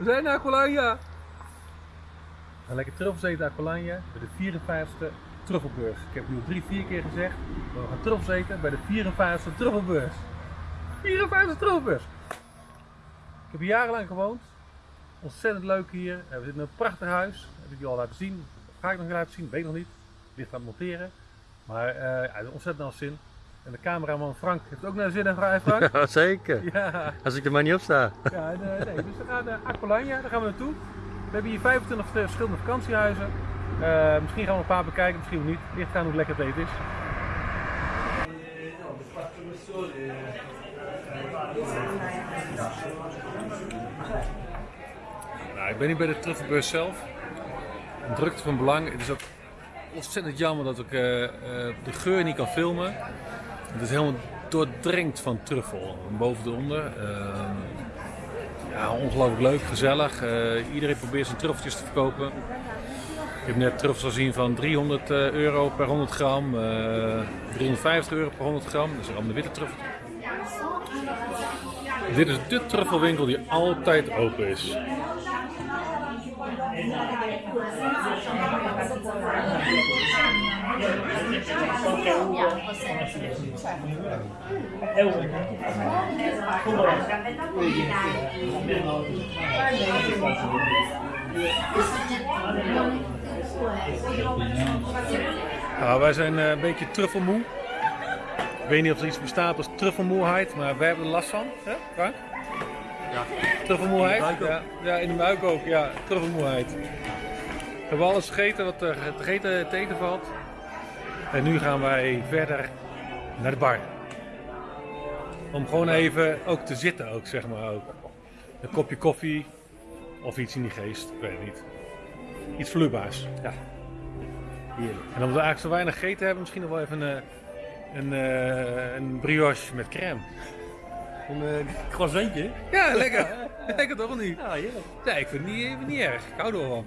We zijn naar Aqualania. Gaan lekker truffels eten naar Aqualania bij de 54ste truffelbeurs. Ik heb nu al drie, vier keer gezegd. We gaan truffels eten bij de 54ste truffelbeurs. 54 truffelbeurs. Ik heb jarenlang gewoond. Ontzettend leuk hier. We zitten in een prachtig huis. Heb ik je al laten zien. Ga ik nog laten zien? Weet nog niet. Ligt aan het monteren. Maar eh ja, ontzettend naar zin. En de cameraman Frank heeft ook naar zin in hè, Frank. Ja, zeker. Ja, Als ik er maar niet op sta. ja en, nee, dus we gaan naar Aqualania, daar gaan we naartoe. We hebben hier 25 verschillende vakantiehuizen. Eh, misschien gaan we een paar bekijken, misschien niet. Ligt aan hoe lekker het eten is. Nou, ik ben hier bij de truffelbeurs zelf. Een drukte van belang. Het is ook ontzettend jammer dat ik eh, eh, de geur niet kan filmen. Het is helemaal doordrenkt van truffel, boven tot onder. Ehm, ja, ongelooflijk leuk, gezellig. Eh, iedereen probeert zijn truffeltjes te verkopen. Ik heb net truffels gezien van 300 eh, euro per 100 gram, eh 350 euro per 100 gram. Dat is allemaal de witte truffel. Dit is de truffelwinkel die altijd open is. Nou, wij zijn eh, een beetje truffelmoe. Ik weet niet of er iets bestaat als truffelmoeheid, maar wij hebben er last van. Hè, Frank? Truffelmoeheid? Ja, ja, in de buik ook. Ja, truffelmoeheid. We hebben alles gegeten wat er te eten, te eten valt. En nu gaan wij verder naar de bar. Om gewoon even ook te zitten ook, zeg maar ook. Een kopje koffie of iets in die geest, ik weet het niet. Iets vloeibaars. Ja. Heerlijk. En omdat we eigenlijk zo weinig gegeten hebben, misschien nog wel even een, eh, een, eh, een brioche met crème. Een uh, croissantje. Ja, lekker. lekker toch niet? Ja, heerlijk. Ja, ik vind het niet, niet erg. Ik hou.